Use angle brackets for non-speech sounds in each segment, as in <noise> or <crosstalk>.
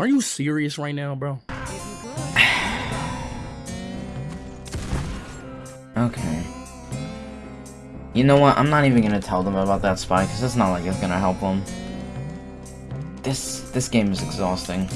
Are you serious right now, bro? <sighs> Okay. You know what? I'm not even gonna tell them about that spy, because it's not like it's gonna help them. This, this game is exhausting.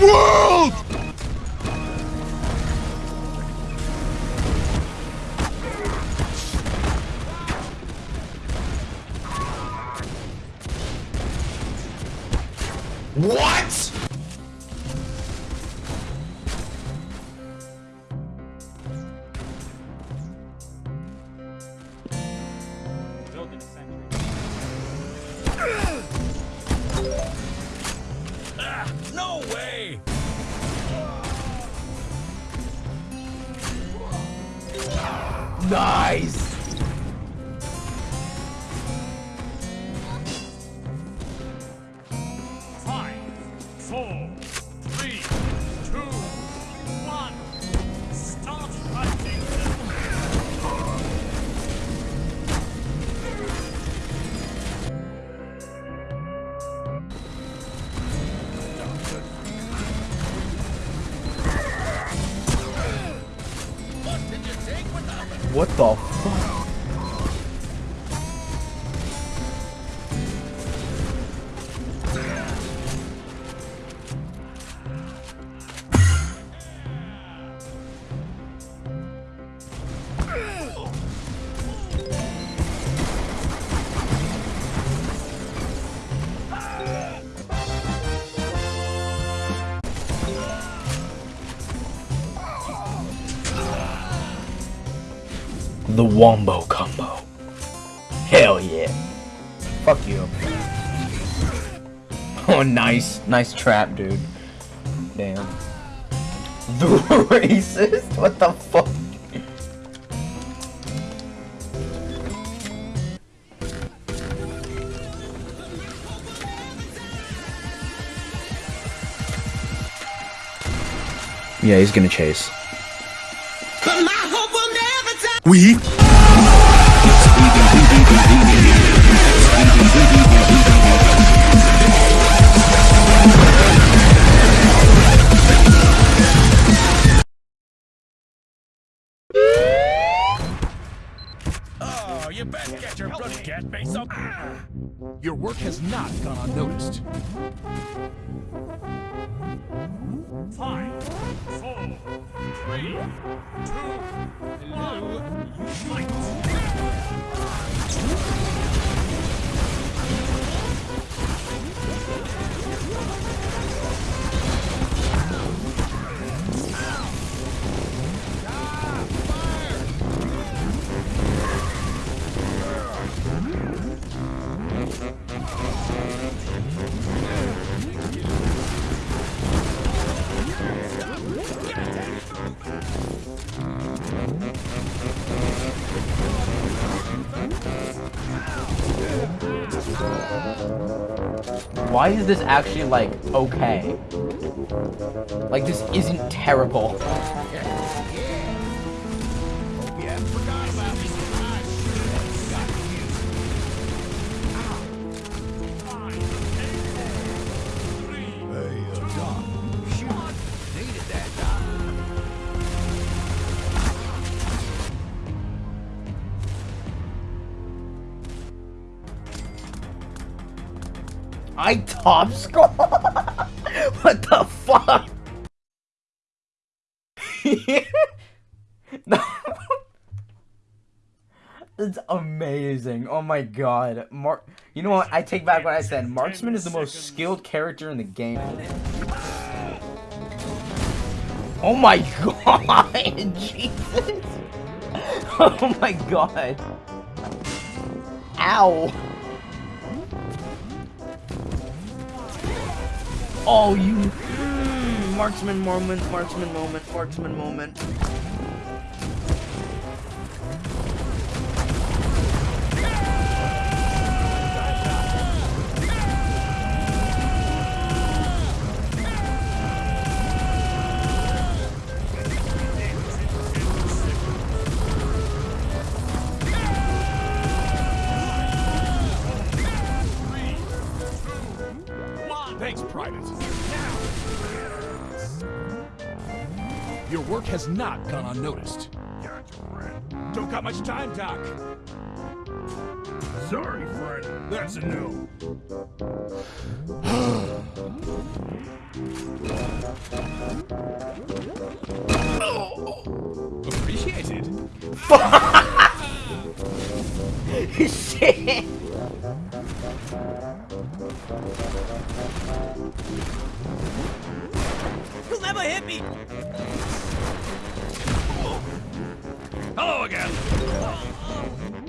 World! Nice! What the fuck? Oh, nice. Nice trap, dude. Damn. The <laughs> racist? What the fuck? Yeah, he's gonna chase. We? You better get your bloody cat face up! Ah. Your work has not gone unnoticed. Five, four, three, two, one. You fight!「Why is this actually, like, okay? Like, this isn't terrible. I top score? <laughs> what the fuck? <laughs> It's amazing. Oh my god. Mark You know what? I take back what I said. Marksman is the most skilled character in the game. Oh my <laughs> god. Jesus. Oh my god. Ow. Oh, you. Mm, marksman moment, marksman moment, marksman moment. Has not gone unnoticed. Don't got much time, Doc. Sorry, friend. That's a no. <sighs> Appreciated. Shit. <laughs> You'll never hit me. Hello again. The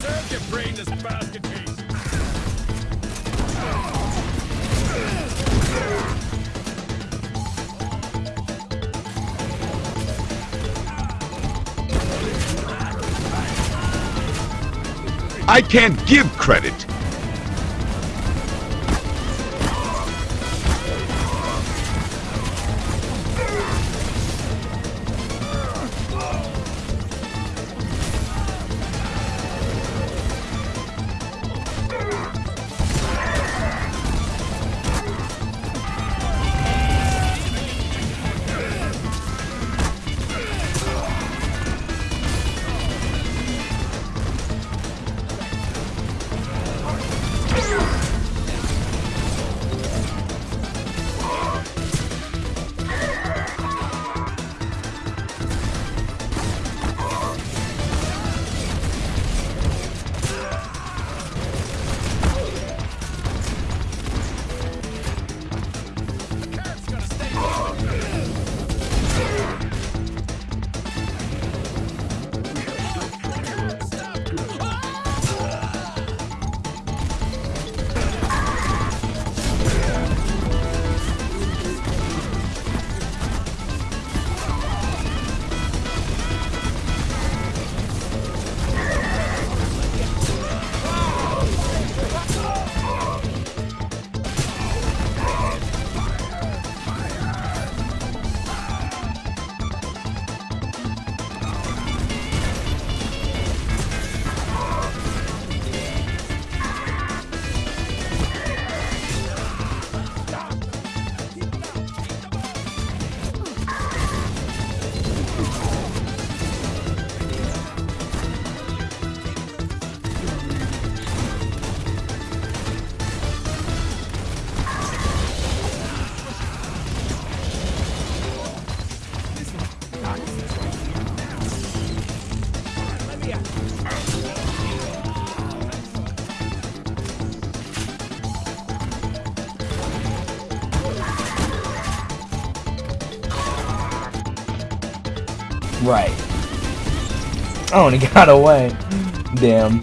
Serve your brainless basket case. I can't give credit. Right. Oh, and he <laughs> got away. Damn.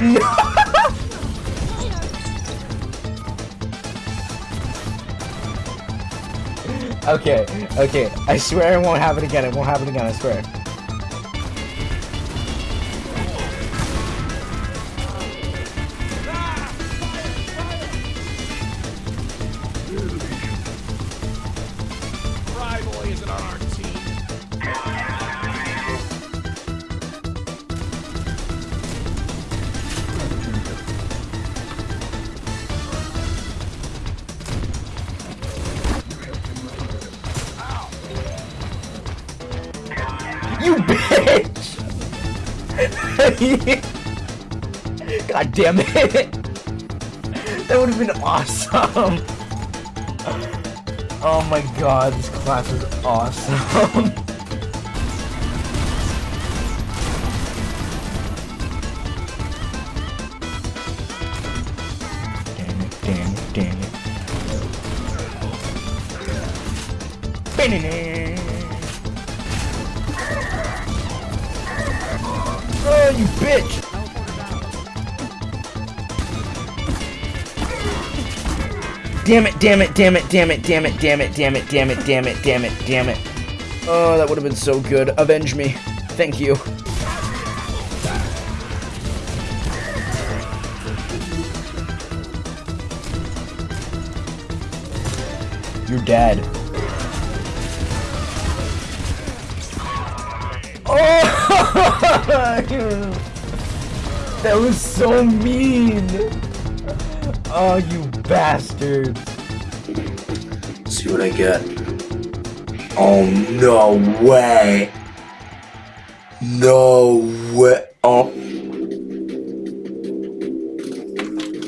<laughs> okay, okay. I swear it won't happen again. It won't happen again, I swear. You bitch! <laughs> God damn it! That would have been awesome! <laughs> Oh my god, class is awesome! damn it, damn it, damn it. Oh, you bitch! Damn it, damn it, damn it, damn it, damn it, damn it, damn it, damn it, damn it, damn it, damn it. Oh, that would have been so good. Avenge me. Thank you. You're dead. Oh! That was so mean! Oh, you bastards! See what I get. Oh, no way. No way. Oh.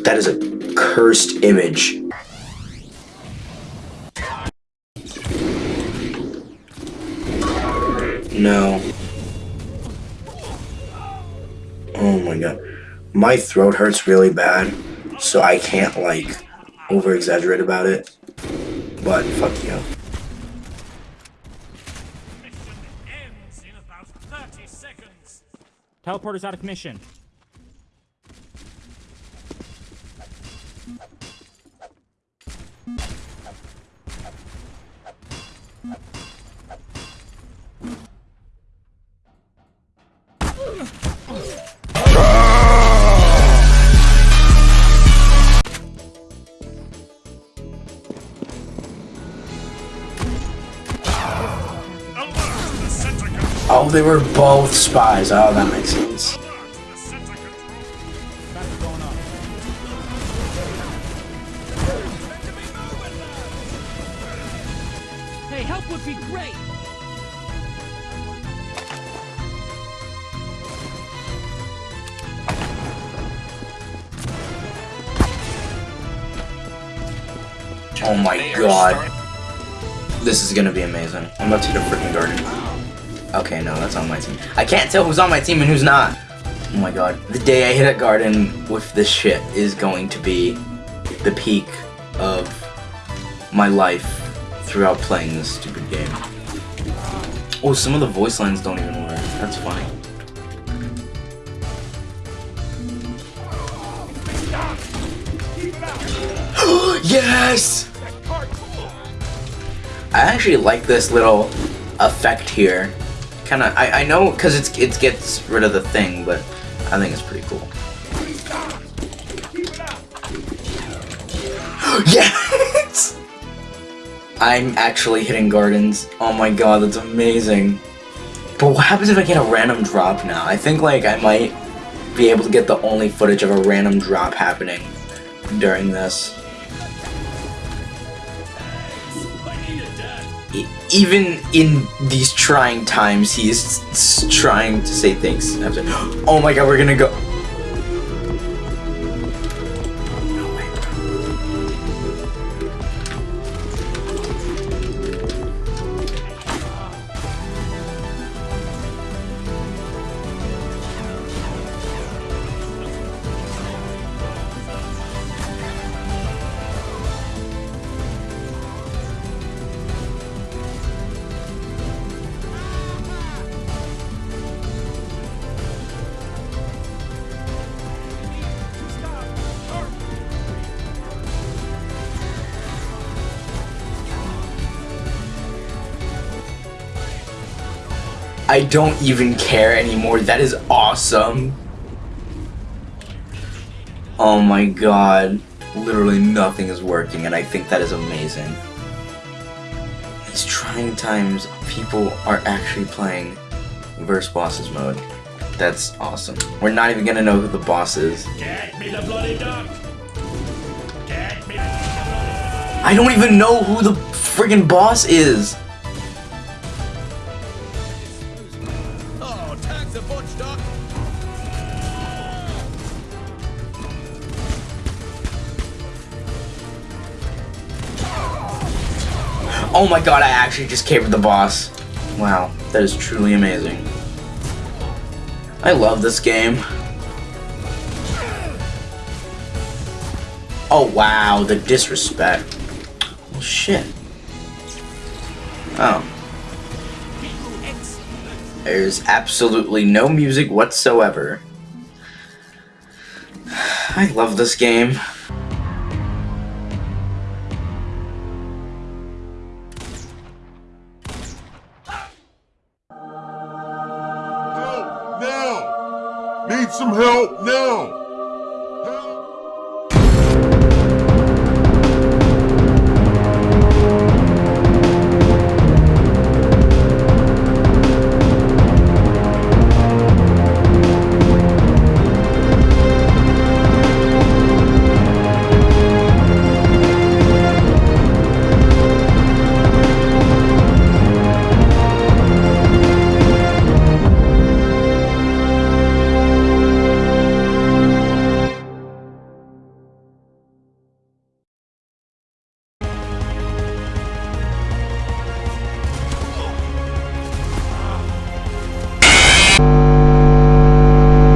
That is a cursed image. No. Oh my god. My throat hurts really bad, so I can't, like, over exaggerate about it. But fuck you. ends in about 30 seconds. Teleporter's out of commission. Oh, they were both spies. Oh, that makes sense. Alert to the center control. Traffic going up. Hey, help would be great. Oh my god. This is gonna be amazing. I'm about to hit a freaking garden. Okay, no, that's on my team. I can't tell who's on my team and who's not. Oh my god. The day I hit a garden with this shit is going to be the peak of my life throughout playing this stupid game. Oh, some of the voice lines don't even work. That's funny. <gasps> yes! I actually like this little effect here. Kind of, I, I know because it's it gets rid of the thing, but I think it's pretty cool. <gasps> yes! <laughs> I'm actually hitting gardens. Oh my god, that's amazing. But what happens if I get a random drop now? I think like I might be able to get the only footage of a random drop happening during this. Even in these trying times, he is trying to say things. <gasps> Oh my god, we're gonna go. I don't even care anymore. That is awesome. Oh my god. Literally nothing is working, and I think that is amazing. These trying times, people are actually playing verse bosses mode. That's awesome. We're not even gonna know who the boss is. I don't even know who the friggin' boss is. Oh my god, I actually just cavered the boss. Wow, that is truly amazing. I love this game. Oh wow, the disrespect. Well, shit. Oh. There's absolutely no music whatsoever. <sighs> I love this game.